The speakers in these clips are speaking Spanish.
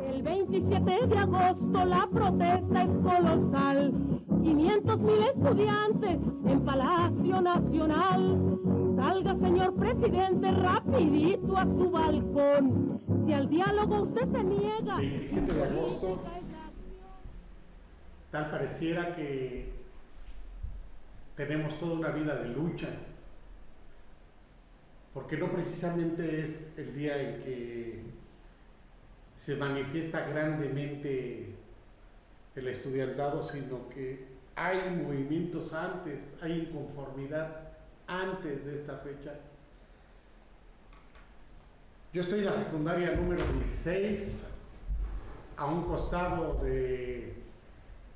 El 27 de agosto la protesta es colosal. 500 mil estudiantes en Palacio Nacional. Salga, señor presidente, rapidito a su balcón. Si al diálogo usted se niega... 27 de agosto, tal pareciera que tenemos toda una vida de lucha, porque no precisamente es el día en que se manifiesta grandemente el estudiantado, sino que hay movimientos antes, hay inconformidad antes de esta fecha. Yo estoy en la secundaria número 16, a un costado de,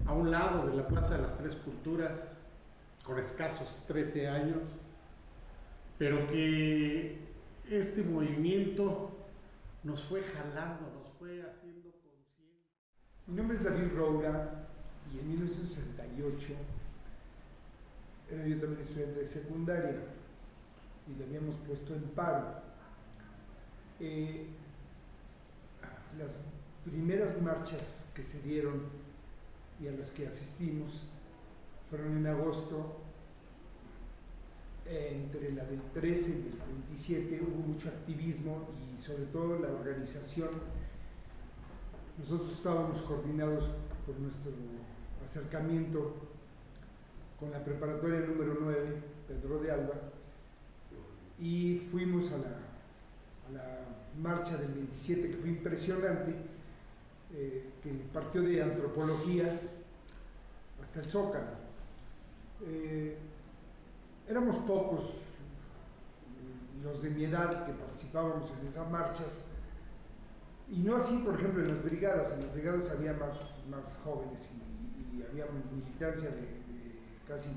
a un lado de la Plaza de las Tres Culturas, con escasos 13 años, pero que este movimiento nos fue jalando, nos fue haciendo conscientes. Mi nombre es David Roura y en 1968 era yo también estudiante de secundaria y le habíamos puesto en paro. Eh, las primeras marchas que se dieron y a las que asistimos fueron en agosto, entre la del 13 y el 27 hubo mucho activismo y sobre todo la organización. Nosotros estábamos coordinados por nuestro acercamiento con la preparatoria número 9, Pedro de Alba, y fuimos a la, marcha del 27, que fue impresionante, eh, que partió de antropología hasta el Zócalo. Eh, éramos pocos los de mi edad que participábamos en esas marchas, y no así, por ejemplo, en las brigadas, en las brigadas había más, más jóvenes y, había militancia de, casi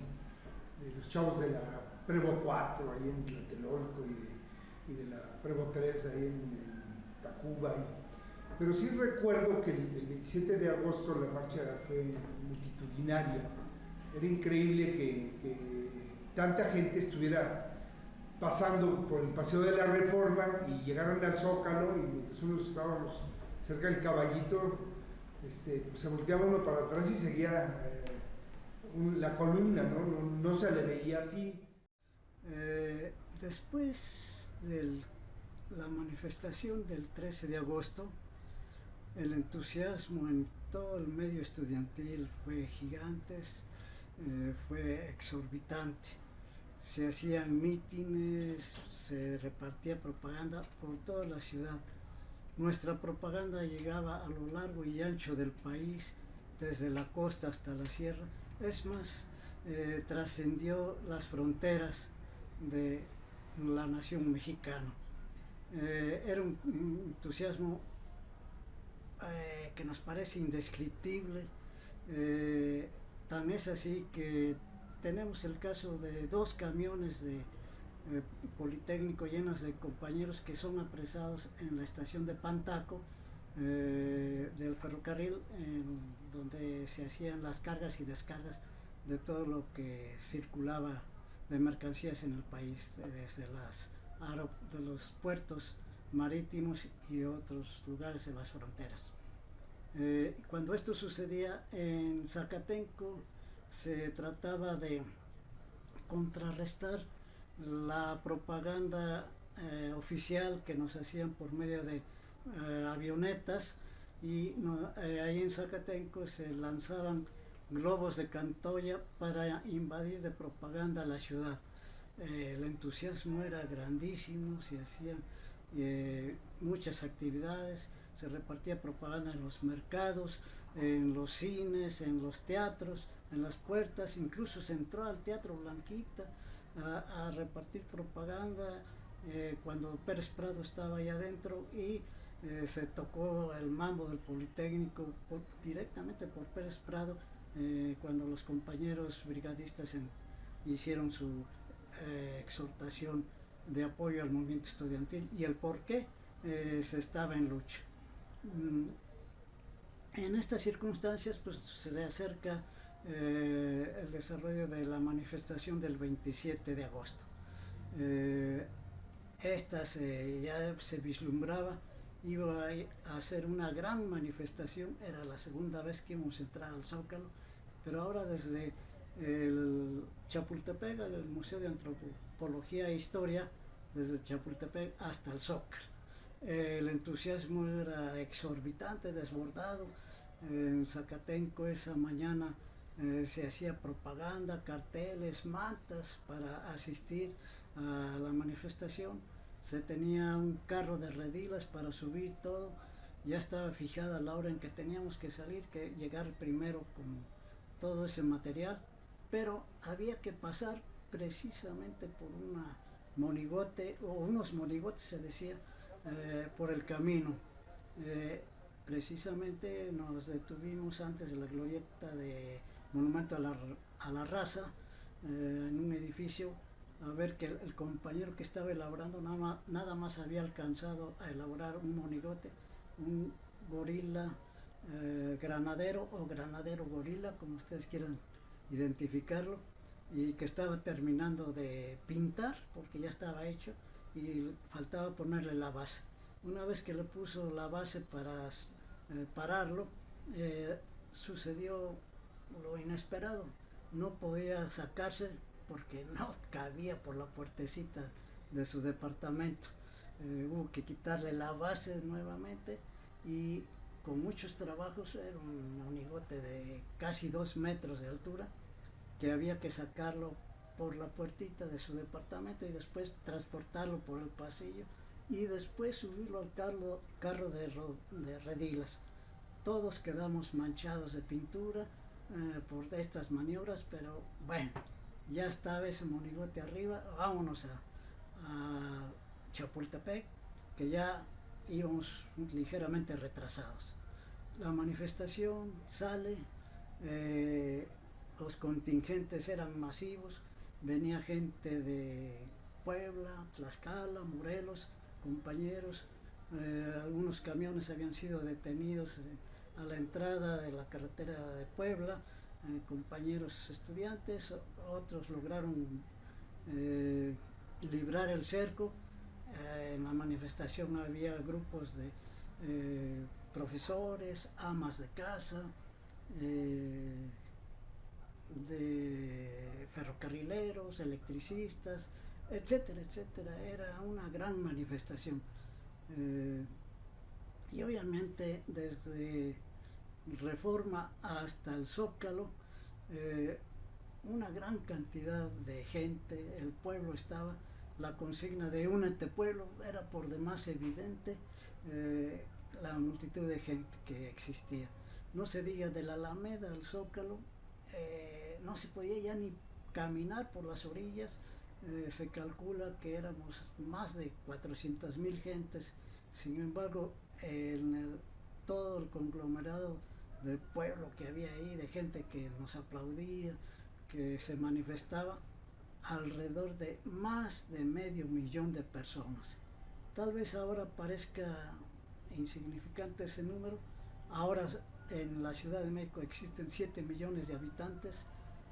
de los chavos de la Prevo 4 ahí en Tlatelolco y de, la Prevo 3 ahí en, Tacuba. pero sí recuerdo que el, 27 de agosto la marcha fue multitudinaria. Era increíble que, que tanta gente estuviera pasando por el Paseo de la Reforma y llegaron al Zócalo y mientras unos estábamos cerca del caballito, este, pues se volteaba uno para atrás y seguía eh, la columna, ¿no? ¿no? se le veía fin. Eh, después de la manifestación del 13 de agosto, el entusiasmo en todo el medio estudiantil fue gigante, eh, fue exorbitante se hacían mítines, se repartía propaganda por toda la ciudad. Nuestra propaganda llegaba a lo largo y ancho del país, desde la costa hasta la sierra. Es más, eh, trascendió las fronteras de la nación mexicana. Eh, era un entusiasmo eh, que nos parece indescriptible. tan es así que tenemos el caso de dos camiones de eh, Politécnico llenos de compañeros que son apresados en la estación de Pantaco eh, del ferrocarril, donde se hacían las cargas y descargas de todo lo que circulaba de mercancías en el país, desde las de los puertos marítimos y otros lugares de las fronteras. Eh, cuando esto sucedía en Zacatenco, se trataba de contrarrestar la propaganda eh, oficial que nos hacían por medio de eh, avionetas y eh, ahí en Zacatenco se lanzaban globos de Cantoya para invadir de propaganda la ciudad. el entusiasmo era grandísimo, se hacían muchas actividades, se repartía propaganda en los mercados, en los cines, en los teatros, en las puertas, incluso se entró al Teatro Blanquita a, repartir propaganda eh, cuando Pérez Prado estaba ahí adentro y eh, se tocó el mambo del Politécnico directamente por Pérez Prado eh, cuando los compañeros brigadistas hicieron su exhortación de apoyo al movimiento estudiantil y el por qué se estaba en lucha. Mm, en estas circunstancias pues, se acerca eh, el desarrollo de la manifestación del 27 de agosto. Eh, esta ya se vislumbraba iba a hacer una gran manifestación, era la segunda vez que íbamos a entrar al Zócalo, pero ahora desde el Chapultepec, el Museo de Antropología e Historia, desde Chapultepec hasta el Zócalo. El entusiasmo era exorbitante, desbordado. En Zacatenco esa mañana eh, se hacía propaganda, carteles, mantas para asistir a la manifestación. Se tenía un carro de redilas para subir todo. Ya estaba fijada la hora en que teníamos que salir, que llegar primero con todo ese material. Pero había que pasar precisamente por una monigote, o unos monigotes se decía, eh, por el camino. Eh, precisamente nos detuvimos antes de la glorieta de Monumento a la, a la Raza, eh, en un edificio, a ver que el, compañero que estaba elaborando nada más, nada más, había alcanzado a elaborar un monigote, un gorila eh, granadero o granadero gorila, como ustedes quieran identificarlo, y que estaba terminando de pintar, porque ya estaba hecho, y faltaba ponerle la base. Una vez que le puso la base para eh, pararlo, sucedió lo inesperado. No podía sacarse porque no cabía por la puertecita de su departamento. Eh, hubo que quitarle la base nuevamente y con muchos trabajos, era un monigote de casi dos metros de altura, que había que sacarlo por la puertita de su departamento y después transportarlo por el pasillo y después subirlo al carro, carro de, de redilas. Todos quedamos manchados de pintura, eh, por estas maniobras, pero bueno, ya estaba ese monigote arriba, vámonos a, Chapultepec, que ya íbamos ligeramente retrasados. La manifestación sale, eh, los contingentes eran masivos, venía gente de Puebla, Tlaxcala, Morelos, compañeros, eh, algunos camiones habían sido detenidos a la entrada de la carretera de Puebla, eh, compañeros estudiantes, otros lograron eh, librar el cerco. Eh, en la manifestación había grupos de profesores, amas de casa, de ferrocarrileros, electricistas, etcétera, etcétera. Era una gran manifestación. Y obviamente desde Reforma hasta el Zócalo, eh, una gran cantidad de gente, el pueblo estaba, la consigna de un pueblo era por demás evidente eh, la multitud de gente que existía. No se diga de la Alameda al Zócalo, eh, no se podía ya ni caminar por las orillas, se calcula que éramos más de 400 mil gentes, sin embargo en todo el conglomerado del pueblo que había ahí, de gente que nos aplaudía, que se manifestaba, alrededor de más de medio millón de personas. Tal vez ahora parezca insignificante ese número, ahora en la Ciudad de México existen 7 millones de habitantes,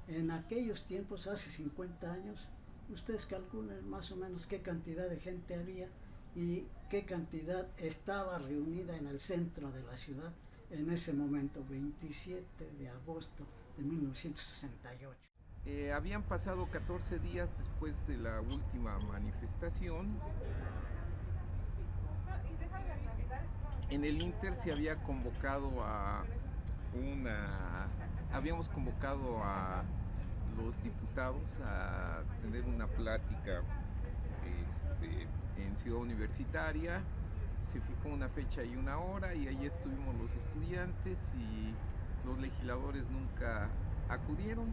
en aquellos tiempos, hace 50 años, ustedes calculen más o menos qué cantidad de gente había y qué cantidad estaba reunida en el centro de la ciudad en ese momento, 27 de agosto de 1968. Eh, habían pasado 14 días después de la última manifestación. En el Inter se había convocado a una... Habíamos convocado a los diputados a tener una plática este, en Ciudad Universitaria. Se fijó una fecha y una hora y ahí estuvimos los estudiantes y los legisladores nunca acudieron.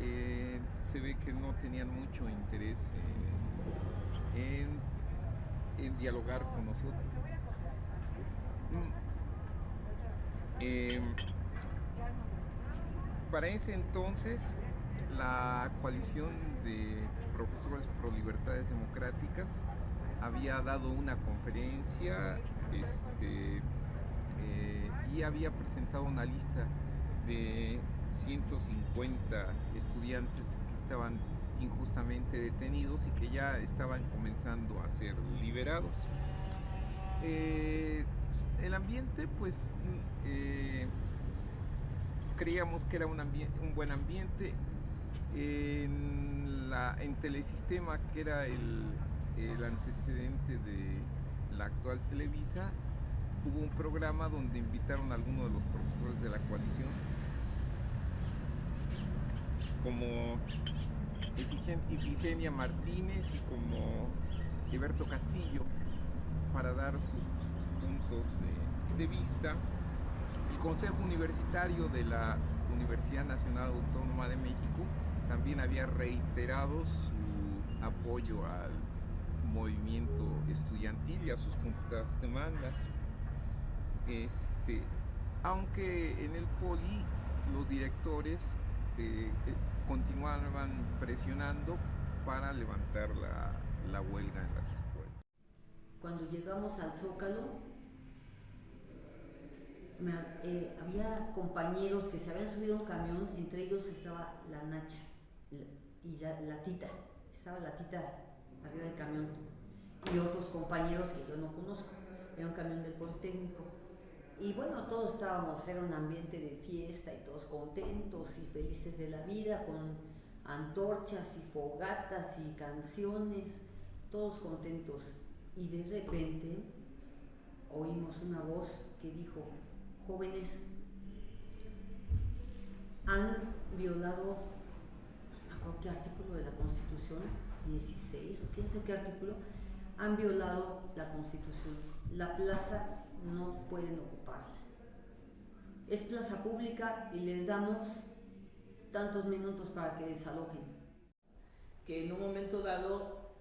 Eh, se ve que no tenían mucho interés en, dialogar con nosotros. Mm. Em, para ese entonces la coalición de profesores pro libertades democráticas había dado una conferencia este, eh, y había presentado una lista de 150 estudiantes que estaban injustamente detenidos y que ya estaban comenzando a ser liberados. Eh, el ambiente, pues, eh, creíamos que era un, buen ambiente. En, la, en Telesistema, que era el, el antecedente de la actual Televisa, hubo un programa donde invitaron a algunos de los profesores de la coalición, como Ifigenia Martínez y como Alberto Castillo, para dar sus puntos de, de vista. El Consejo Universitario de la Universidad Nacional Autónoma de México también había reiterado su apoyo al movimiento estudiantil y a sus juntas de mandas. Este, aunque en el poli los directores eh, eh, continuaban presionando para levantar la, la huelga en las escuelas. Cuando llegamos al Zócalo, me, eh, había compañeros que se habían subido a un camión, entre ellos estaba la Nacha y la, la Tita, estaba la Tita arriba del camión y otros compañeros que yo no conozco, era un camión del Politécnico. Y bueno, todos estábamos, era un ambiente de fiesta y todos contentos y felices de la vida, con antorchas y fogatas y canciones, todos contentos. Y de repente oímos una voz que dijo, jóvenes, han violado, a qué artículo de la Constitución, 16 o quién qué artículo, han violado la Constitución. La plaza no pueden ocuparla. Es plaza pública y les damos tantos minutos para que desalojen. Que en un momento dado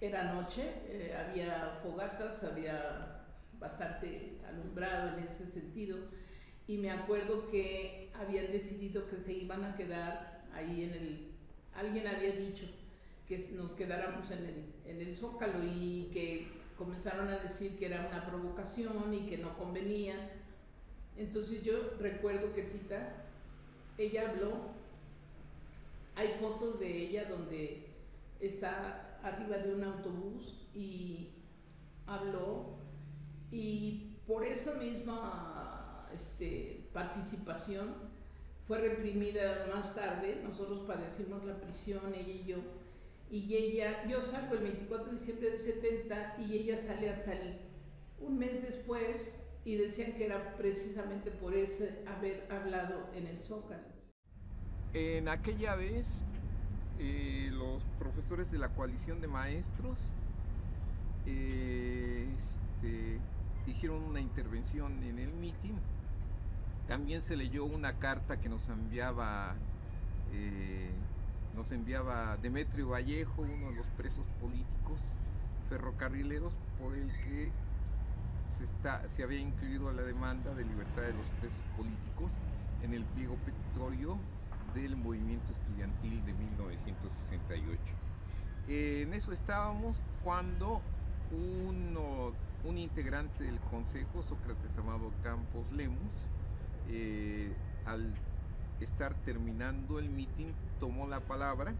era noche, eh, había fogatas, había bastante alumbrado en ese sentido y me acuerdo que habían decidido que se iban a quedar ahí en el... Alguien había dicho que nos quedáramos en el, en el zócalo y que comenzaron a decir que era una provocación y que no convenía. Entonces yo recuerdo que Tita, ella habló, hay fotos de ella donde está arriba de un autobús y habló. Y por esa misma este, participación fue reprimida más tarde, nosotros padecimos la prisión, ella y yo, y ella, yo salgo el 24 de diciembre del 70 y ella sale hasta el, un mes después y decían que era precisamente por ese haber hablado en el Zócalo. En aquella vez, eh, los profesores de la coalición de maestros eh, este, hicieron una intervención en el mitin. También se leyó una carta que nos enviaba eh, nos enviaba Demetrio Vallejo, uno de los presos políticos ferrocarrileros, por el que se, está, se había incluido la demanda de libertad de los presos políticos en el pliego petitorio del movimiento estudiantil de 1968. en eso estábamos cuando uno, un integrante del consejo, Sócrates Amado Campos Lemus, eh, al estar terminando el mitin, tomó la palabra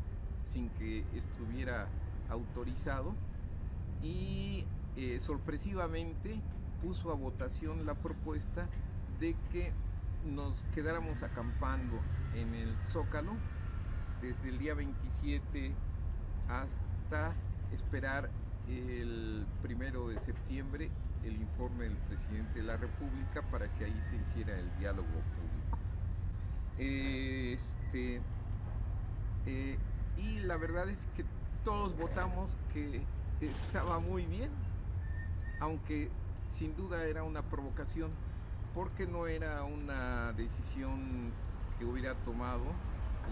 sin que estuviera autorizado y eh, sorpresivamente puso a votación la propuesta de que nos quedáramos acampando en el Zócalo desde el día 27 hasta esperar el primero de septiembre el informe del presidente de la República para que ahí se hiciera el diálogo público. Este, eh, y la verdad es que todos votamos que estaba muy bien, aunque sin duda era una provocación, porque no era una decisión que hubiera tomado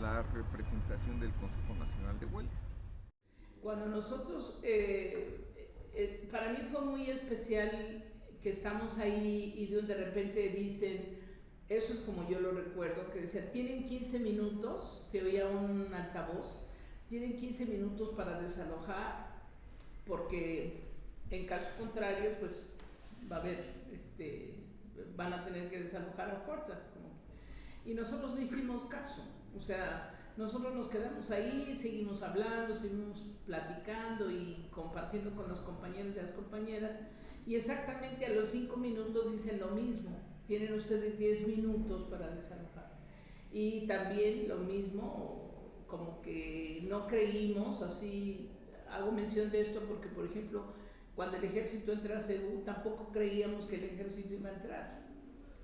la representación del Consejo Nacional de Huelga. Cuando nosotros, eh, eh, para mí fue muy especial que estamos ahí y de repente dicen, eso es como yo lo recuerdo, que decía, tienen 15 minutos, se oía un altavoz, tienen 15 minutos para desalojar, porque en caso contrario, pues va a haber, este, van a tener que desalojar a fuerza. Y nosotros no hicimos caso, o sea, nosotros nos quedamos ahí, seguimos hablando, seguimos platicando y compartiendo con los compañeros y las compañeras, Y exactamente a los cinco minutos dicen lo mismo, tienen ustedes 10 minutos para desalojar. Y también lo mismo, como que no creímos, así, hago mención de esto porque, por ejemplo, cuando el ejército entra a Seúl, tampoco creíamos que el ejército iba a entrar.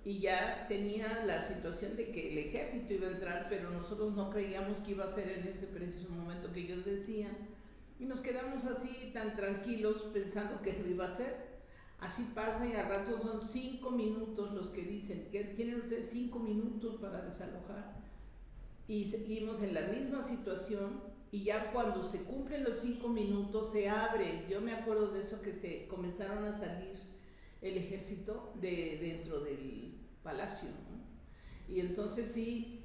Y ya tenía la situación de que el ejército iba a entrar, pero nosotros no creíamos que iba a ser en ese preciso momento que ellos decían. Y nos quedamos así tan tranquilos pensando que lo iba a hacer. Así pasa y a ratos son cinco minutos los que dicen que tienen ustedes cinco minutos para desalojar. Y seguimos en la misma situación y ya cuando se cumplen los cinco minutos se abre. Yo me acuerdo de eso que se comenzaron a salir el ejército de dentro del palacio. Y entonces sí,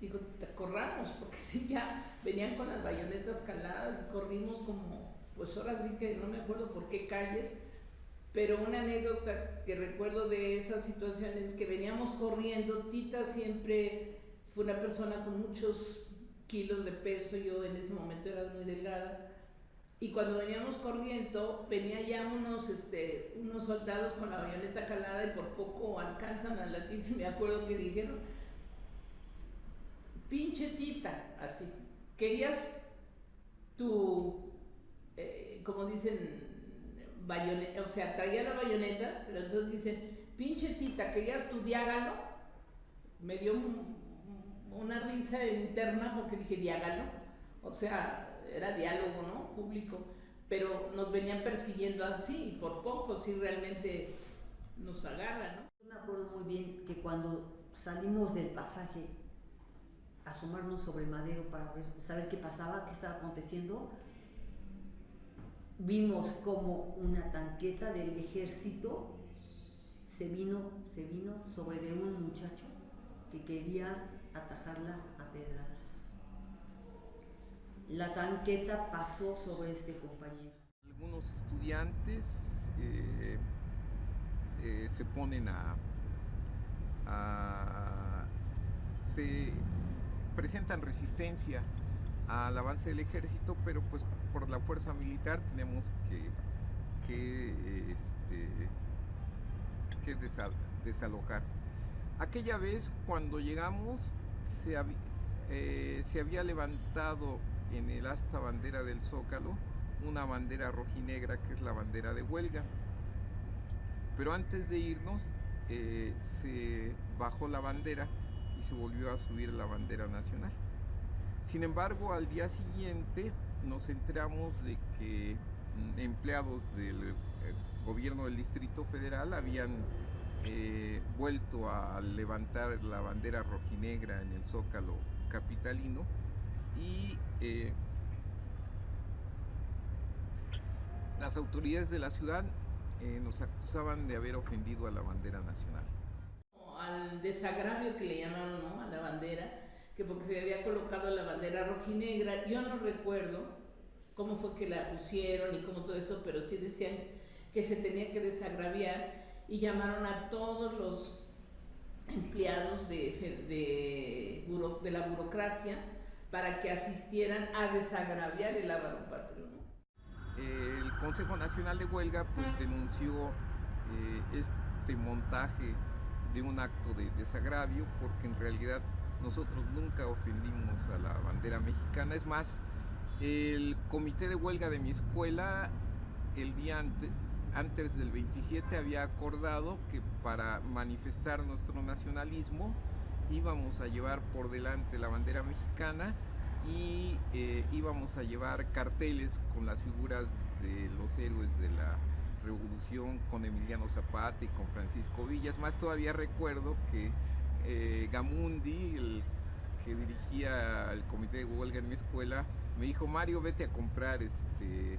digo, corramos, porque sí ya venían con las bayonetas caladas y corrimos como, pues ahora sí que no me acuerdo por qué calles, pero una anécdota que recuerdo de esa situación es que veníamos corriendo, Tita siempre fue una persona con muchos kilos de peso, yo en ese momento era muy delgada, y cuando veníamos corriendo, venía ya unos, este, unos soldados con la bayoneta calada y por poco alcanzan a la tita, me acuerdo que dijeron, pinche tita, así, querías tu, eh, como dicen, bayoneta, o sea, traía la bayoneta, pero entonces dicen, pinche tita, querías tu diágalo, me dio una risa interna porque dije diágalo, o sea, era diálogo, ¿no? Público, pero nos venían persiguiendo así, por poco, si realmente nos agarran, ¿no? Me acuerdo muy bien que cuando salimos del pasaje, asomarnos sobre madero para saber qué pasaba, qué estaba aconteciendo, vimos como una tanqueta del ejército se vino, se vino sobre de un muchacho que quería atajarla a pedradas. La tanqueta pasó sobre este compañero. Algunos estudiantes eh, eh, se ponen a, a, se presentan resistencia al avance del ejército, pero pues por la fuerza militar tenemos que, que, este, que desalojar. Aquella vez cuando llegamos se, eh, se había levantado en el asta bandera del Zócalo una bandera rojinegra que es la bandera de huelga. Pero antes de irnos eh, se bajó la bandera y se volvió a subir la bandera nacional. Sin embargo, al día siguiente nos enteramos de que mm, empleados del eh, gobierno del Distrito Federal habían eh, vuelto a levantar la bandera rojinegra en el zócalo capitalino y eh, las autoridades de la ciudad nos acusaban de haber ofendido a la bandera nacional. Al desagravio que le llamaron ¿no? a la bandera, que porque se había colocado la bandera rojinegra, yo no recuerdo cómo fue que la pusieron y cómo todo eso, pero sí decían que se tenía que desagraviar y llamaron a todos los empleados de, de, la burocracia para que asistieran a desagraviar el lavado patrio. El Consejo Nacional de Huelga pues, denunció eh, este montaje de un acto de desagravio porque en realidad nosotros nunca ofendimos a la bandera mexicana. Es más, el comité de huelga de mi escuela el día antes, del 27 había acordado que para manifestar nuestro nacionalismo íbamos a llevar por delante la bandera mexicana y eh, íbamos a llevar carteles con las figuras de los héroes de la revolución con Emiliano Zapata y con Francisco Villas. Más todavía recuerdo que eh, Gamundi, que dirigía el comité de huelga en mi escuela, me dijo, Mario, vete a comprar este,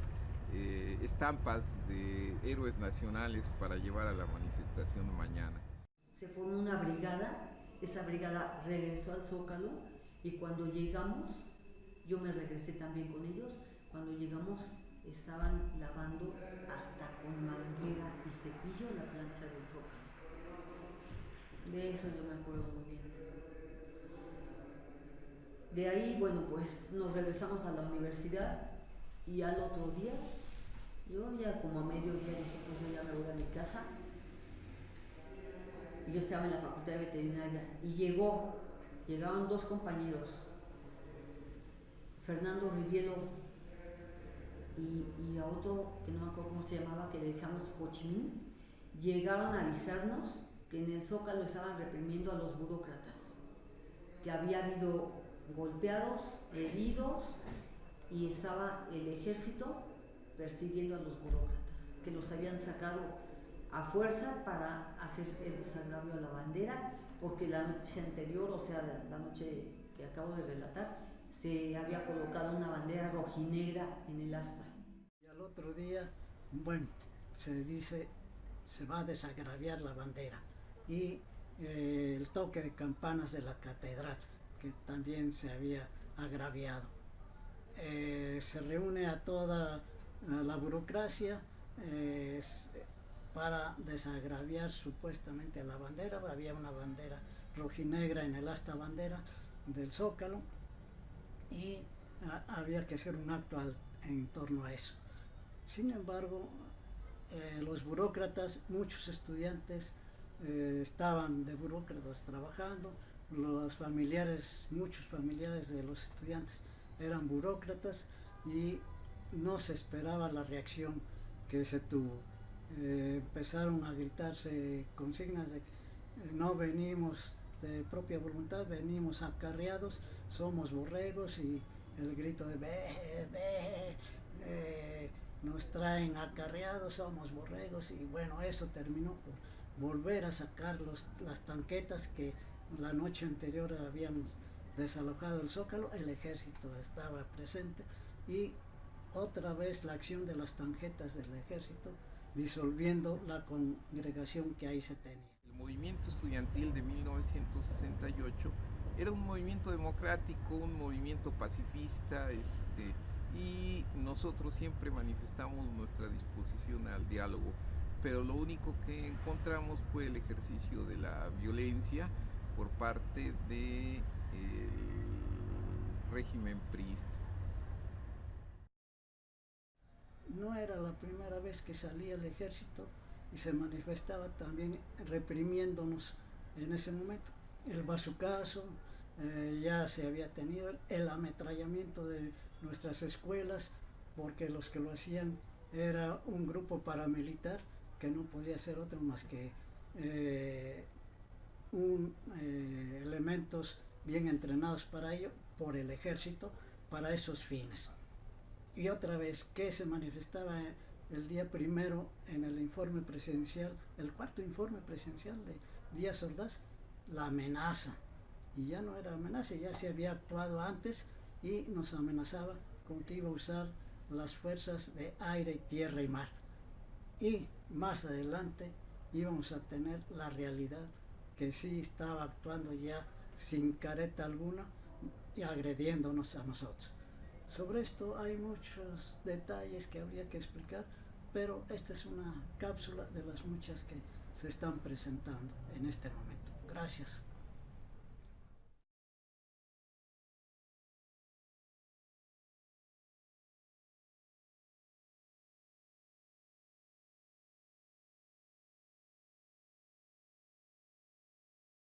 eh, estampas de héroes nacionales para llevar a la manifestación mañana. Se formó una brigada, esa brigada regresó al Zócalo y cuando llegamos, yo me regresé también con ellos, cuando llegamos estaban lavando hasta con manguera y cepillo la plancha del Zócalo. De eso yo me acuerdo muy bien. De ahí, bueno, pues nos regresamos a la universidad y al otro día Yo ya como a mediodía dije, pues yo ya me voy a mi casa. Y yo estaba en la facultad de veterinaria y llegó, llegaron dos compañeros, Fernando Riviero y, a otro que no me acuerdo cómo se llamaba, que le decíamos Cochimín, llegaron a avisarnos que en el Zócalo estaban reprimiendo a los burócratas, que había habido golpeados, heridos y estaba el ejército persiguiendo a los burócratas, que los habían sacado a fuerza para hacer el desagravio a la bandera, porque la noche anterior, o sea, la noche que acabo de relatar, se había colocado una bandera rojinegra en el asta. Y al otro día, bueno, se dice, se va a desagraviar la bandera. Y eh, el toque de campanas de la catedral, que también se había agraviado. Eh, se reúne a toda la burocracia para desagraviar supuestamente la bandera. Había una bandera rojinegra en el asta bandera del Zócalo y había que hacer un acto en torno a eso. Sin embargo, eh, los burócratas, muchos estudiantes eh, estaban de burócratas trabajando, los familiares, muchos familiares de los estudiantes eran burócratas y no se esperaba la reacción que se tuvo. Eh, empezaron a gritarse consignas de no venimos de propia voluntad, venimos acarreados, somos borregos y el grito de ve, ve, eh, nos traen acarreados, somos borregos y bueno, eso terminó por volver a sacar las tanquetas que la noche anterior habíamos desalojado el zócalo, el ejército estaba presente y otra vez la acción de las tarjetas del ejército disolviendo la congregación que ahí se tenía. El movimiento estudiantil de 1968 era un movimiento democrático, un movimiento pacifista, este, y nosotros siempre manifestamos nuestra disposición al diálogo, pero lo único que encontramos fue el ejercicio de la violencia por parte del régimen priista. no era la primera vez que salía el ejército y se manifestaba también reprimiéndonos en ese momento. El bazucazo eh, ya se había tenido, el ametrallamiento de nuestras escuelas, porque los que lo hacían era un grupo paramilitar que no podía ser otro más que eh, un, eh, elementos bien entrenados para ello por el ejército para esos fines y otra vez que se manifestaba el día primero en el informe presidencial, el cuarto informe presidencial de Díaz Ordaz, la amenaza. Y ya no era amenaza, ya se había actuado antes y nos amenazaba con que iba a usar las fuerzas de aire, tierra y mar. Y más adelante íbamos a tener la realidad que sí estaba actuando ya sin careta alguna y agrediéndonos a nosotros. Sobre esto hay muchos detalles que habría que explicar, pero esta es una cápsula de las muchas que se están presentando en este momento. Gracias.